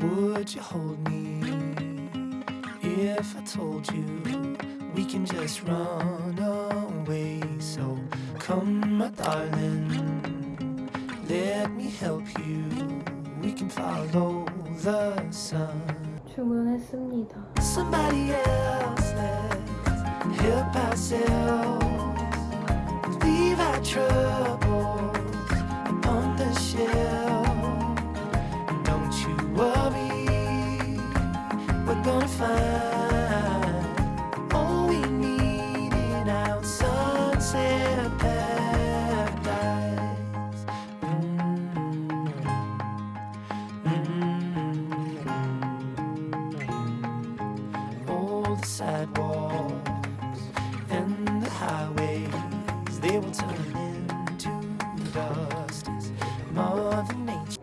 Would you hold me if I told you we can just run away? So come, my darling, let me help you. We can follow the sun. 주문했습니다. Somebody else, let's help ourselves. Leave our troubles upon the shelf. fine.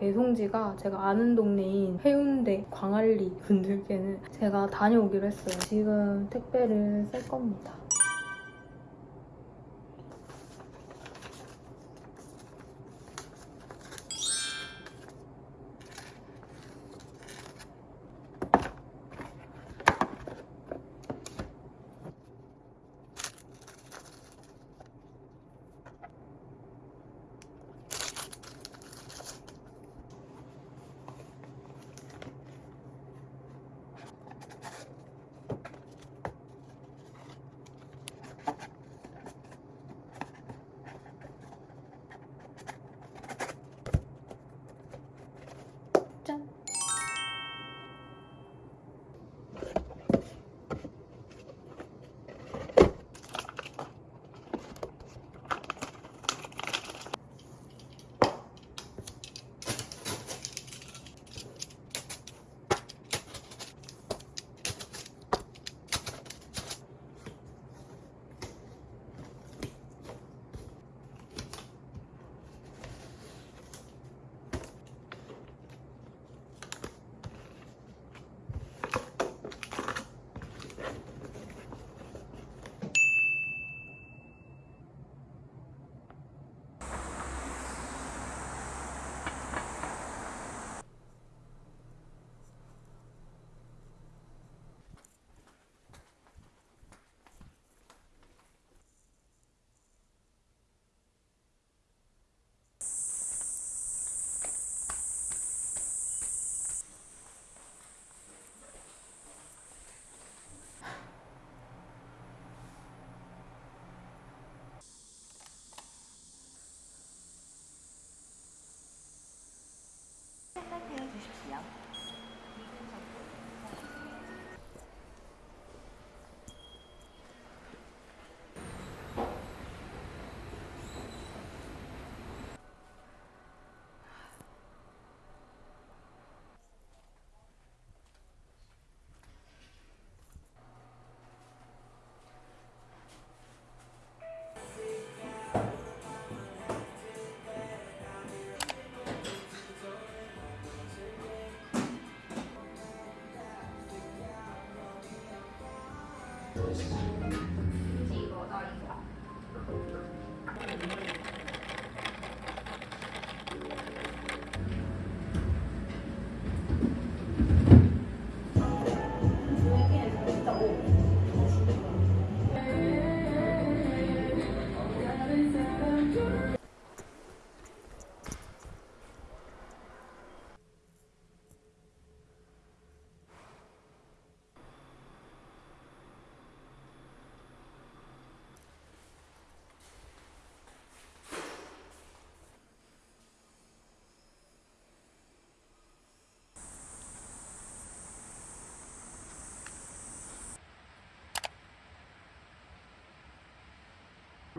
배송지가 제가 아는 동네인 해운대 광안리 분들께는 제가 다녀오기로 했어요. 지금 택배를 쌀 겁니다.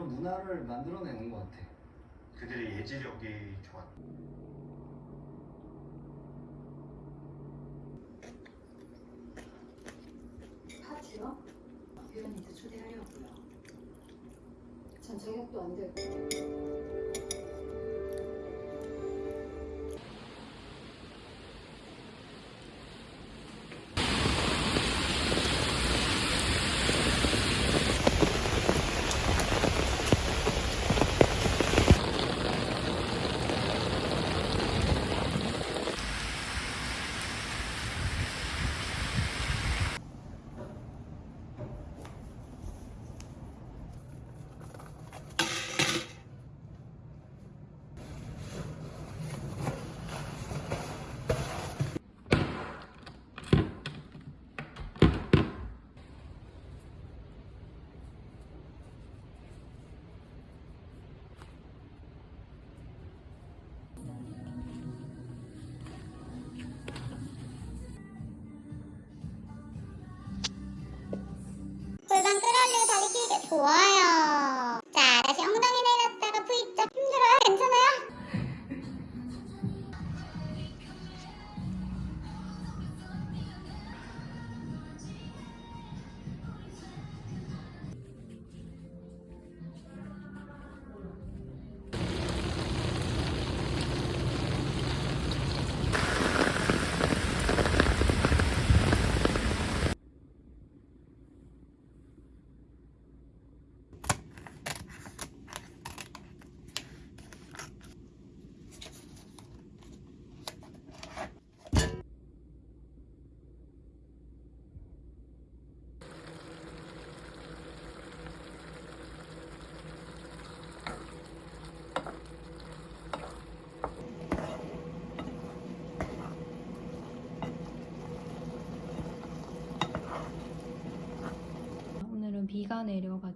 그런 문화를 만들어내는 것 같아. 그들의 예지력이 좋았. 파티요? 유연이도 초대하려고요. 전 저녁도 안 되고.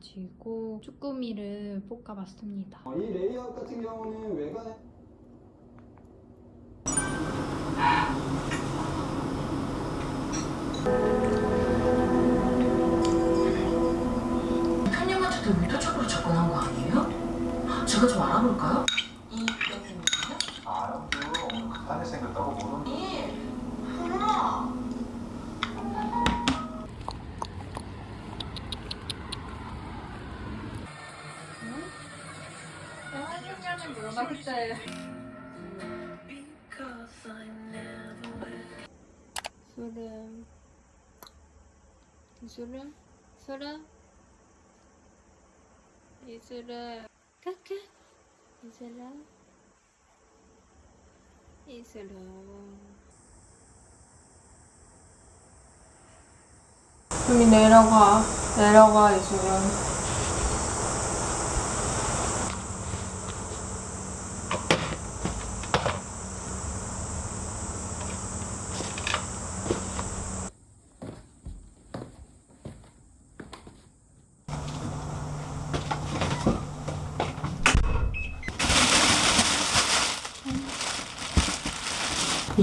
가지고 쭈꾸미를 볶아봤습니다. 어, 이 레이아웃 같은 경우는 외관에 손님한테도 의도적으로 접근한 거 아니에요? 제가 좀 알아볼까요? 술은 이술은 술은 이술은 크크 이술은 이술은 숨이 내려가 내려가 이술은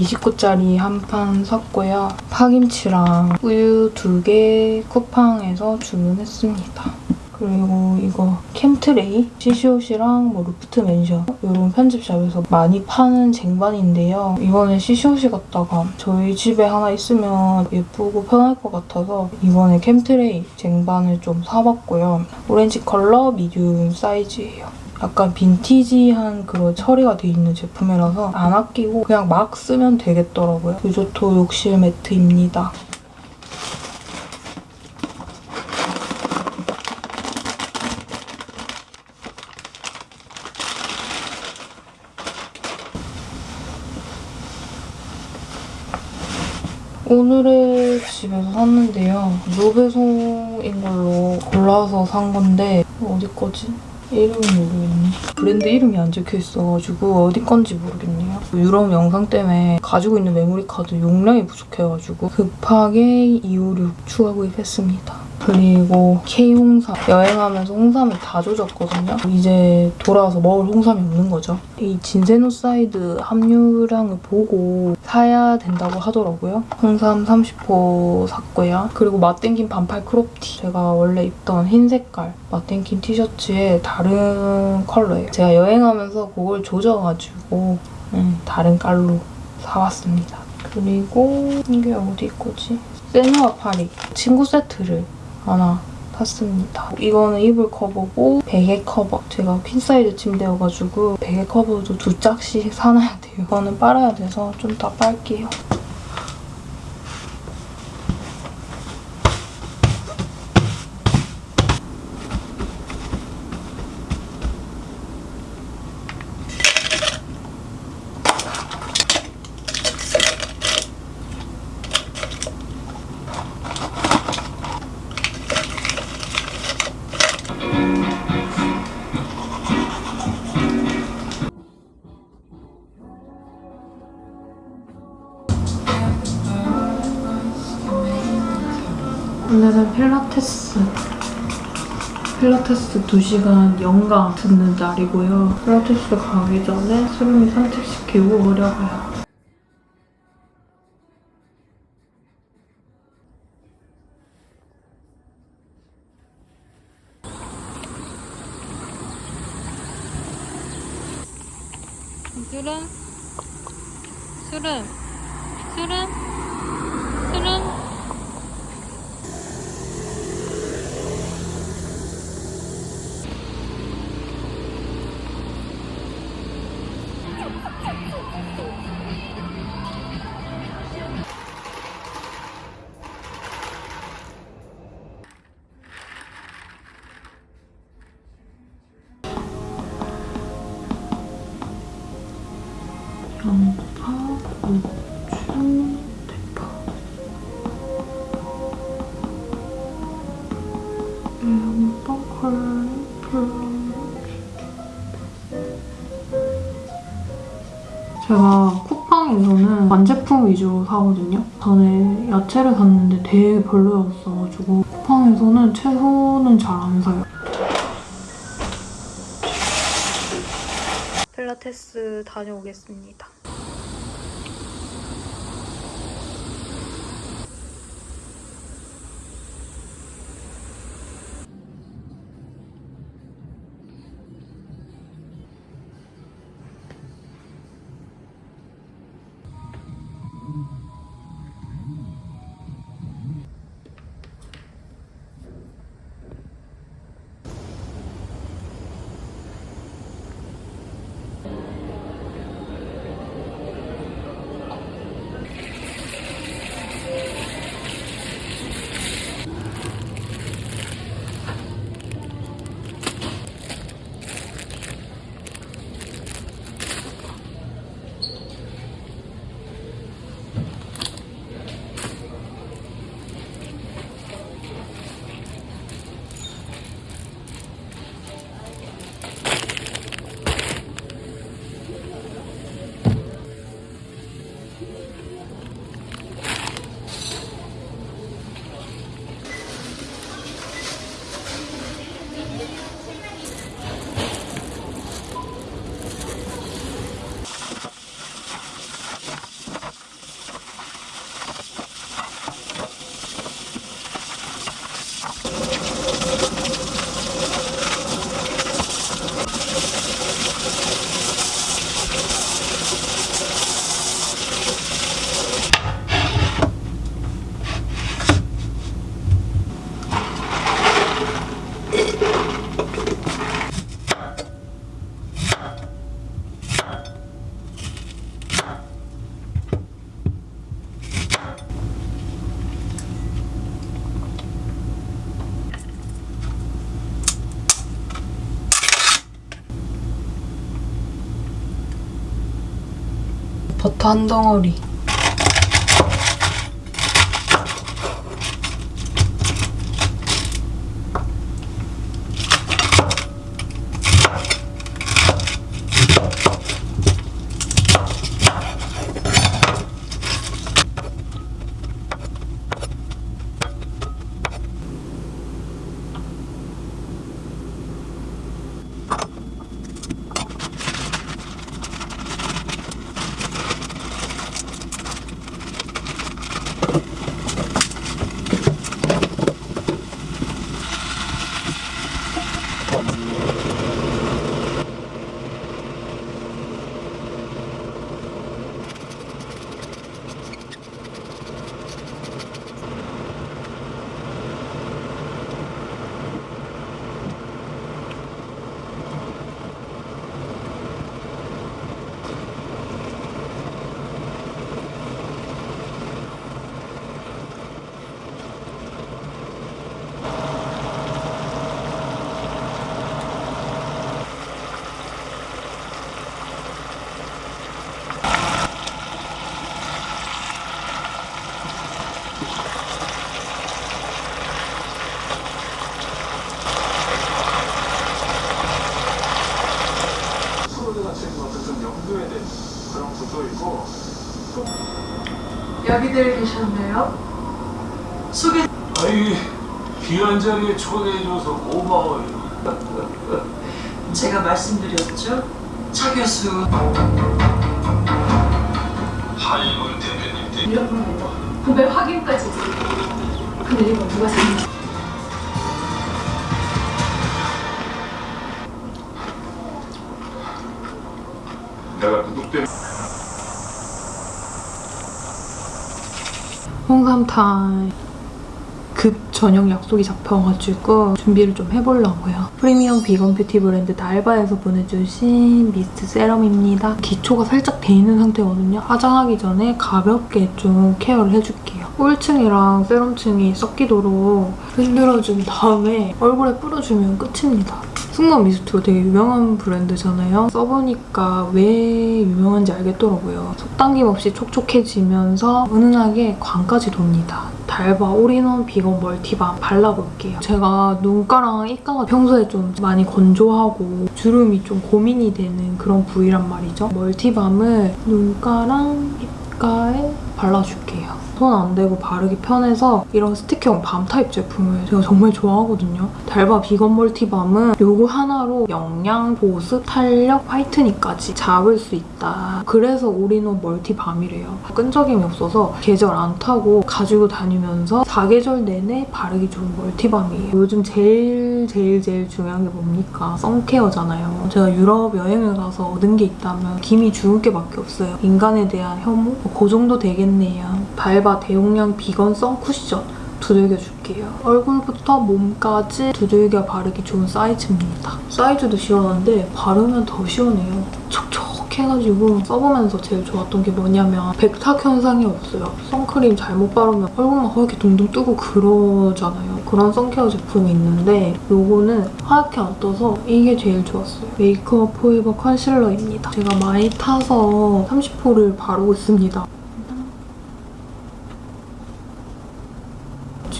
29짜리 한 판 샀고요. 파김치랑 우유 두 개 쿠팡에서 주문했습니다. 그리고 이거 캠트레이, 시시호시랑 뭐 루프트 맨션 이런 편집샵에서 많이 파는 쟁반인데요. 이번에 시시호시 갔다가 저희 집에 하나 있으면 예쁘고 편할 것 같아서 이번에 캠트레이 쟁반을 좀 사봤고요. 오렌지 컬러 미디움 사이즈예요. 약간 빈티지한 그런 처리가 돼 있는 제품이라서 안 아끼고 그냥 막 쓰면 되겠더라고요. 유조토 욕실 매트입니다. 오늘의 집에서 샀는데요. 무배송인 걸로 골라서 산 건데 어디 거지? 이름이 모르겠네. 브랜드 이름이 안 적혀 있어가지고 어디 건지 모르겠네요. 유럽 영상 때문에 가지고 있는 메모리 카드 용량이 부족해가지고 급하게 256 추가 구입했습니다. 그리고 K 홍삼 여행하면서 홍삼을 다 조졌거든요. 이제 돌아와서 먹을 홍삼이 없는 거죠. 이 진세노사이드 함유량을 보고 사야 된다고 하더라고요. 홍삼 30포 샀고요. 그리고 마뗑킴 반팔 크롭티. 제가 원래 입던 흰 색깔 마뗑킴 티셔츠에 다른 컬러예요. 제가 여행하면서 그걸 조져가지고 음, 다른 깔로 사왔습니다. 그리고 이게 어디 거지? 세누아 파리 침구 세트를 하나 샀습니다. 이거는 이불 커버고 베개 커버. 제가 퀸사이즈 침대여가지고 베개 커버도 두 짝씩 사놔야 돼요. 이거는 빨아야 돼서 좀 더 빨게요. 오늘은 필라테스 필라테스 2시간 연강 듣는 날이고요. 필라테스 가기 전에 수름이 산책시키고 오려고요. 제가 쿠팡에서는 완제품 위주로 사거든요. 전에 야채를 샀는데 되게 별로였어가지고 쿠팡에서는 채소는 잘 안 사요. 필라테스 다녀오겠습니다. 버터 한 덩어리. 프로드 같은 것도 좀 염두에 된 그런 구조이고 여기들 계셨네요. 소개 아이 귀한 자리에 초대해줘서 고마워요. 제가 말씀드렸죠. 차 교수 한일군 대표님 때 이런 구매 확인까지. 근데 이거 누가 샀는지. 홍삼 타임. 급 저녁 약속이 잡혀가지고 준비를 좀 해보려고요. 프리미엄 비건 뷰티 브랜드 달바에서 보내주신 미스트 세럼입니다. 기초가 살짝 돼 있는 상태거든요. 화장하기 전에 가볍게 좀 케어를 해줄게요. 오일층이랑 세럼층이 섞이도록 흔들어준 다음에 얼굴에 뿌려주면 끝입니다. 승무원 미스트가 되게 유명한 브랜드잖아요. 써보니까 왜 유명한지 알겠더라고요. 속당김 없이 촉촉해지면서 은은하게 광까지 돕니다. 달바 올인원 비건 멀티밤 발라볼게요. 제가 눈가랑 입가가 평소에 좀 많이 건조하고 주름이 좀 고민이 되는 그런 부위란 말이죠. 멀티밤을 눈가랑 입가에 발라줄게요. 손 안 대고 바르기 편해서 이런 스틱형 밤 타입 제품을 제가 정말 좋아하거든요. 달바 비건 멀티밤은 요거 하나로 영양, 보습, 탄력, 화이트닝까지 잡을 수 있다. 그래서 올인원 멀티밤이래요. 끈적임이 없어서 계절 안 타고 가지고 다니면서 사계절 내내 바르기 좋은 멀티밤이에요. 요즘 제일 제일 제일 중요한 게 뭡니까? 선케어잖아요. 제가 유럽 여행을 가서 얻은 게 있다면 기미 주근깨밖에 없어요. 인간에 대한 혐오? 그 정도 되겠네요. 달바 대용량 비건 선쿠션 두들겨줄게요. 얼굴부터 몸까지 두들겨 바르기 좋은 사이즈입니다. 사이즈도 시원한데 바르면 더 시원해요. 촉촉해가지고 써보면서 제일 좋았던 게 뭐냐면 백탁 현상이 없어요. 선크림 잘못 바르면 얼굴만 허옇게 둥둥 뜨고 그러잖아요. 그런 sun care 제품이 있는데 요거는 하얗게 안 떠서 이게 제일 좋았어요. 메이크업 포에버 컨실러입니다. 제가 많이 타서 30호를 바르고 있습니다.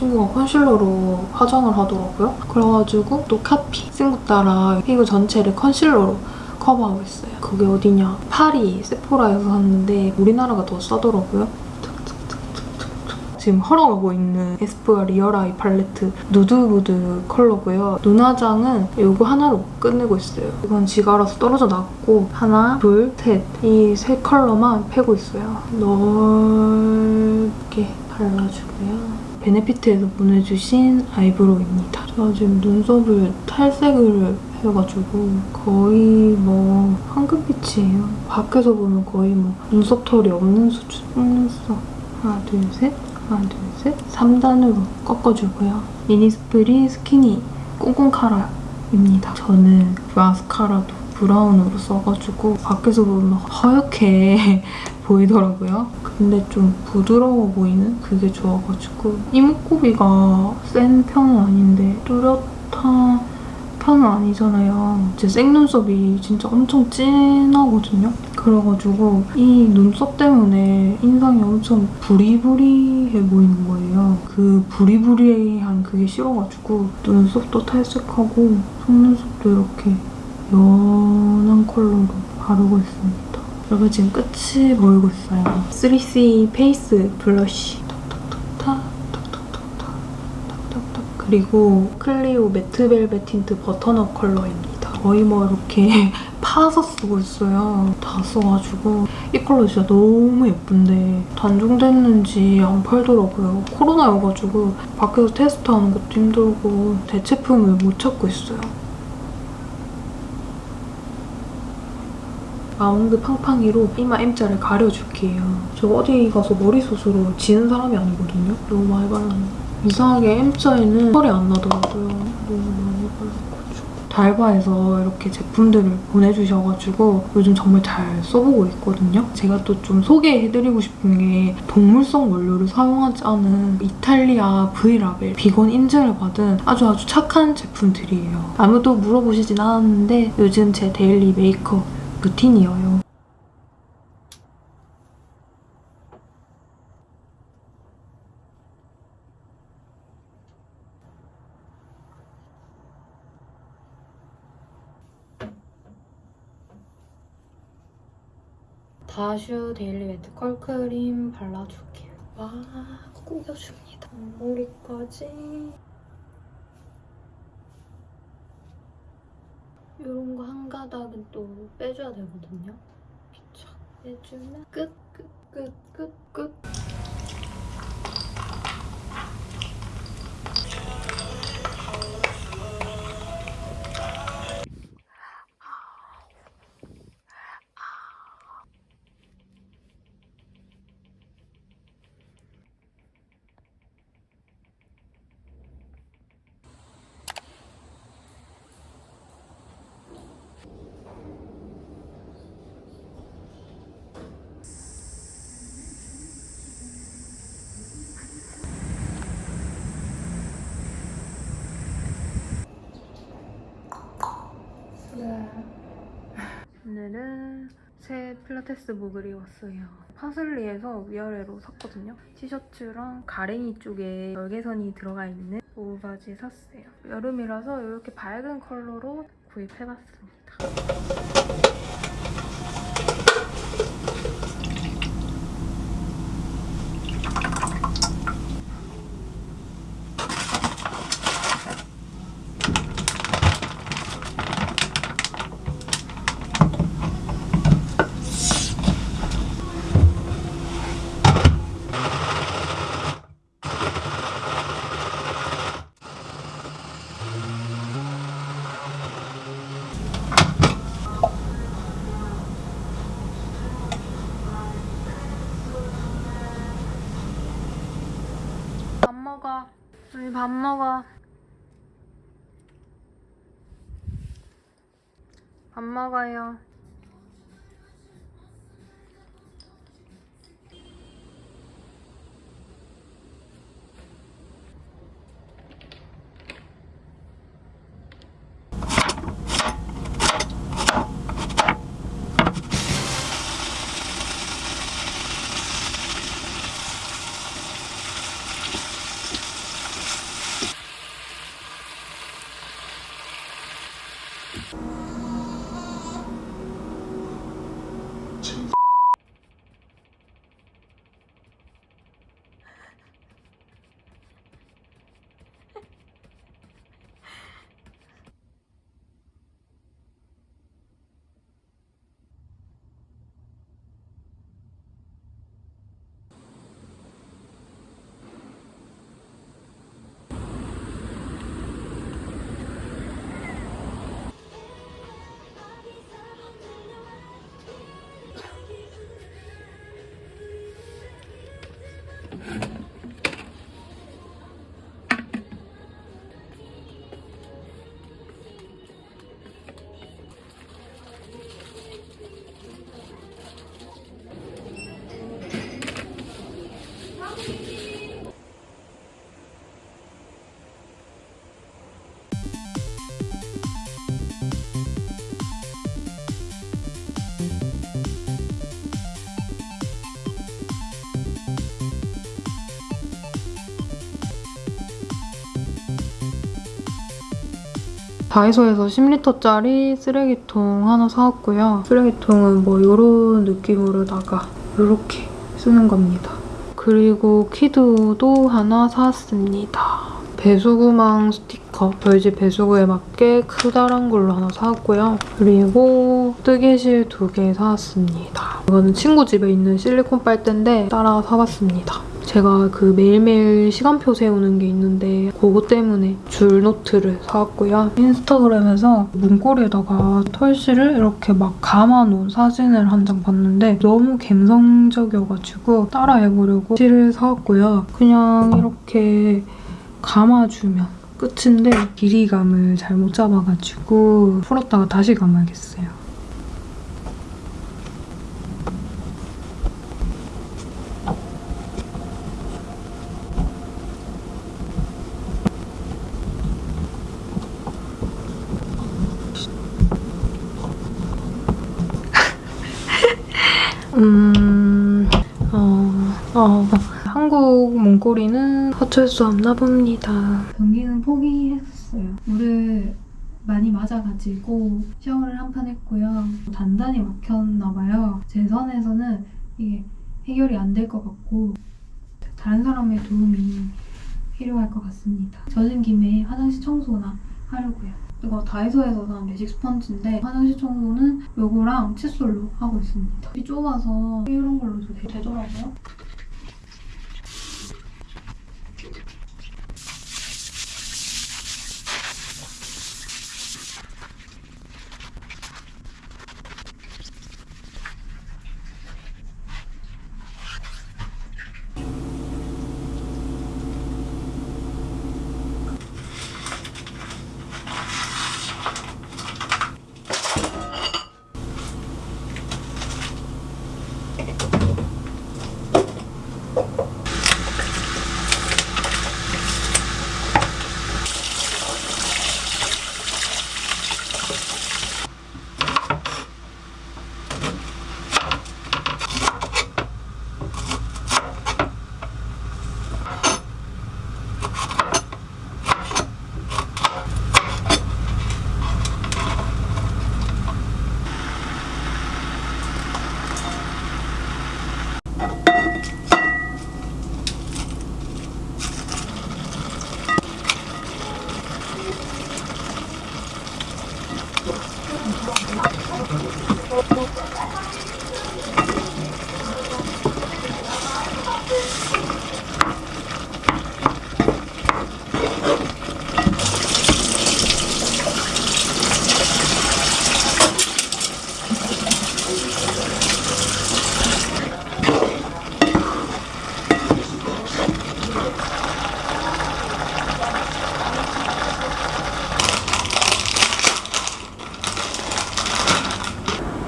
친구가 컨실러로 화장을 하더라고요. 그래가지고 또 카피 친구 따라 피부 전체를 컨실러로 커버하고 있어요. 그게 어디냐? 파리 세포라에서 샀는데 우리나라가 더 싸더라고요. 지금 헐어가고 있는 에스쁘아 리얼아이 팔레트 누드무드 컬러고요. 눈화장은 이거 하나로 끝내고 있어요. 이건 지가 알아서 떨어져 나왔고 하나, 둘, 셋. 이 세 컬러만 패고 있어요. 넓게 발라주고요. 베네피트에서 보내주신 아이브로우입니다. 제가 지금 눈썹을 탈색을 해가지고 거의 뭐 황금빛이에요. 밖에서 보면 거의 뭐 눈썹 털이 없는 수준. 속눈썹 하나 둘 셋, 하나 둘 셋. 3단으로 꺾어주고요. 미니스프리 스키니 꽁꽁 카라입니다. 저는 마스카라도 브라운으로 써가지고 밖에서 보면 하얗게 보이더라고요. 근데 좀 부드러워 보이는 그게 좋아가지고 이목구비가 센 편은 아닌데 뚜렷한 편은 아니잖아요. 제 생눈썹이 진짜 엄청 진하거든요. 그래가지고 이 눈썹 때문에 인상이 엄청 부리부리해 보이는 거예요. 그 부리부리한 그게 싫어가지고 눈썹도 탈색하고 속눈썹도 이렇게 연한 컬러로 바르고 있습니다. 여러분 지금 끝이 보이고 있어요. 3CE face blush. 톡톡톡탁, 톡톡톡탁, 톡톡톡. 그리고 클리오 매트 벨벳 틴트 버터넛 컬러입니다. 거의 뭐 이렇게 파서 쓰고 있어요. 다 써가지고 이 컬러 진짜 너무 예쁜데 단종됐는지 안 팔더라고요. 코로나여가지고 밖에서 테스트하는 것도 힘들고 대체품을 못 찾고 있어요. 라운드 팡팡이로 이마 M자를 가려줄게요. 저 어디 가서 머리숱으로 지는 사람이 아니거든요. 너무 많이 발랐는데. 이상하게 M자에는 털이 안 나더라고요. 너무 많이 발라가지고. 달바에서 이렇게 제품들을 보내주셔가지고 요즘 정말 잘 써보고 있거든요. 제가 또 좀 소개해드리고 싶은 게 동물성 원료를 사용하지 않은 이탈리아 V라벨 비건 인증을 받은 아주 아주 착한 제품들이에요. 아무도 물어보시진 않았는데 요즘 제 데일리 메이크업 루틴이에요. 다슈 데일리 매트 컬크림 발라줄게요. 와, 꾸겨줍니다. 머리까지. 가닥은 또 빼줘야 되거든요. 쫙 빼주면 끝, 끝, 끝, 끝, 끝. 오늘은 새 필라테스 목을 입었어요. 파슬리에서 위아래로 샀거든요. 티셔츠랑 가랭이 쪽에 열개선이 들어가 있는 오바지 샀어요. 여름이라서 이렇게 밝은 컬러로 구입해봤습니다. 밥 먹어. 밥 먹어요. 다이소에서 10리터짜리 쓰레기통 하나 사왔고요. 쓰레기통은 뭐 이런 느낌으로다가 이렇게 쓰는 겁니다. 그리고 키드도 하나 사왔습니다. 배수구망 스티커 저희 집 배수구에 맞게 크다란 걸로 하나 사왔고요. 그리고 뜨개실 두 개 사왔습니다. 이거는 친구 집에 있는 실리콘 빨대인데 따라 사봤습니다. 제가 그 매일매일 시간표 세우는 게 있는데 그거 때문에 줄 노트를 사왔고요. 인스타그램에서 문고리에다가 털실을 이렇게 막 감아놓은 사진을 한 장 봤는데 너무 감성적이어가지고 따라해보려고 실을 사왔고요. 그냥 이렇게 감아주면 끝인데 길이감을 잘못 잡아가지고 풀었다가 다시 감아야겠어요. 음, 어, 어, 한국 문고리는 어쩔 수 없나 봅니다. 변기는 포기했어요. 물을 많이 맞아가지고 샤워를 한 판 했고요. 단단히 막혔나 봐요. 제 선에서는 이게 해결이 안 될 것 같고 다른 사람의 도움이 필요할 것 같습니다. 젖은 김에 화장실 청소나 하려고요. 이거 다이소에서 산 매직 스펀지인데 화장실 청소는 요거랑 칫솔로 하고 있습니다. 이 좁아서 이런 걸로도 되- 되더라고요.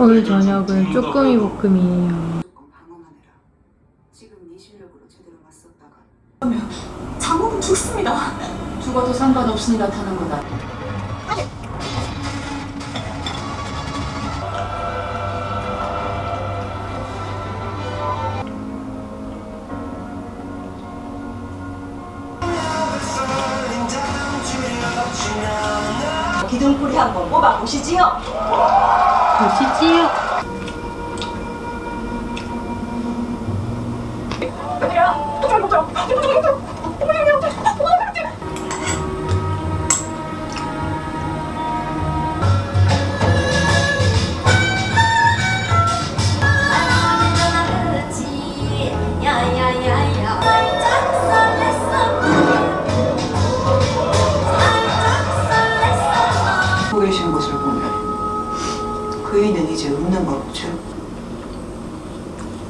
오늘 저녁은 쭈꾸미 볶음이에요. 장모는 죽습니다. 죽어도 상관없으니 나타난 거다. 기둥뿌리 한번 뽑아 보시지요. 보시지요. 그이는 이제 웃는 거 없죠.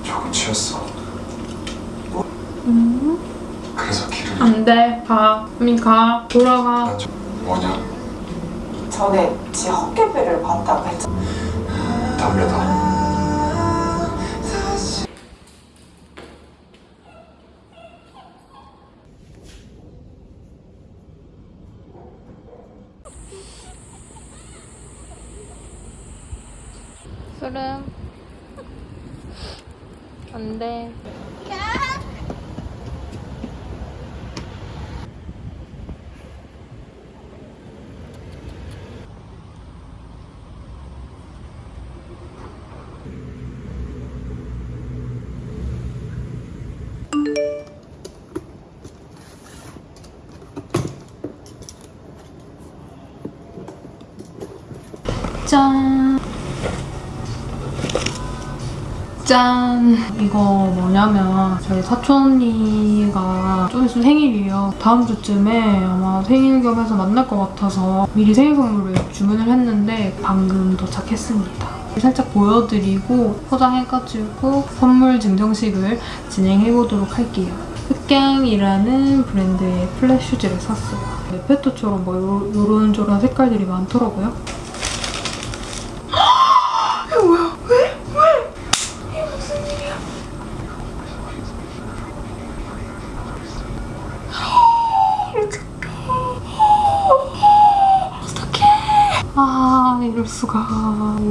조금 취했어. 그래서 길을 안 돼. 가. 언니 가. 돌아가. 난 좀- 뭐냐? 전에 제 헛개배를 봤다고 했잖아. 담배다. 술은 안 돼. 짠. 짠! 이거 뭐냐면 저희 사촌 언니가 좀 있으면 생일이에요. 다음 주쯤에 아마 생일 겸해서 만날 것 같아서 미리 생일 선물을 주문을 했는데 방금 도착했습니다. 살짝 보여드리고 포장해가지고 선물 증정식을 진행해보도록 할게요. 흑갱이라는 브랜드의 플랫 슈즈를 샀어요. 레페토처럼 뭐 요, 요런저런 색깔들이 많더라고요. 이거 뭐야? 왜? 왜? 이게 무슨 일이야? 어떡해. 아, 이럴 수가.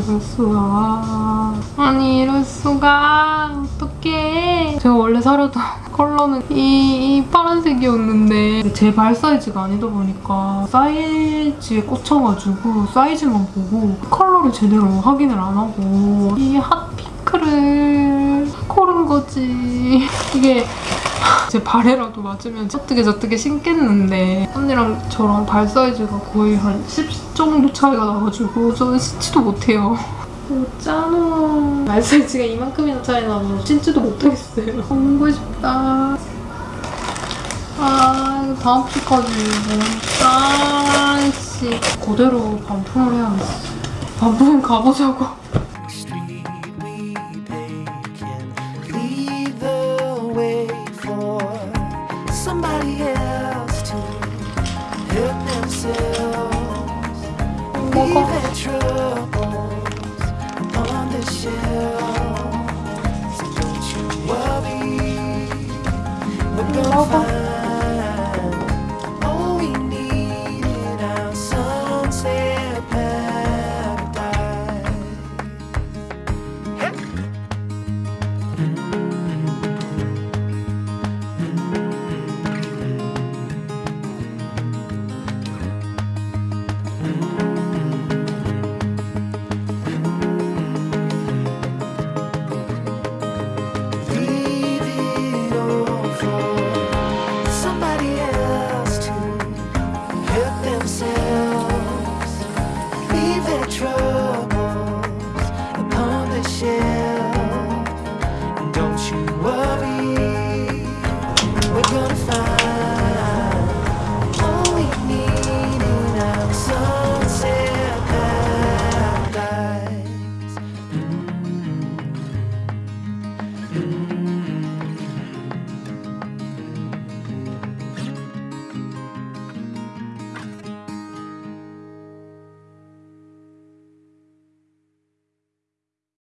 이럴 수가. 아니, 이럴 수가. 어떡해. 제가 원래 사려던 컬러는 이, 이 파란색이었는데 제 발 사이즈가 아니다 보니까 사이즈에 꽂혀가지고 사이즈만 보고 컬러를 제대로 확인을 안 하고 이 핫핑크를 거지. 이게 제 발에라도 맞으면 저뜨게 저뜨게 신겠는데 언니랑 저랑 발 사이즈가 거의 한 10 정도 차이가 나가지고 저는 신지도 못해요. 짠어 발 사이즈가 이만큼이나 차이 나면 신지도 못하겠어요. 먹고 싶다. 아 이거 다음 주까지 너무 짠씨 그대로 반품을 해야겠어. 반품 가보자고.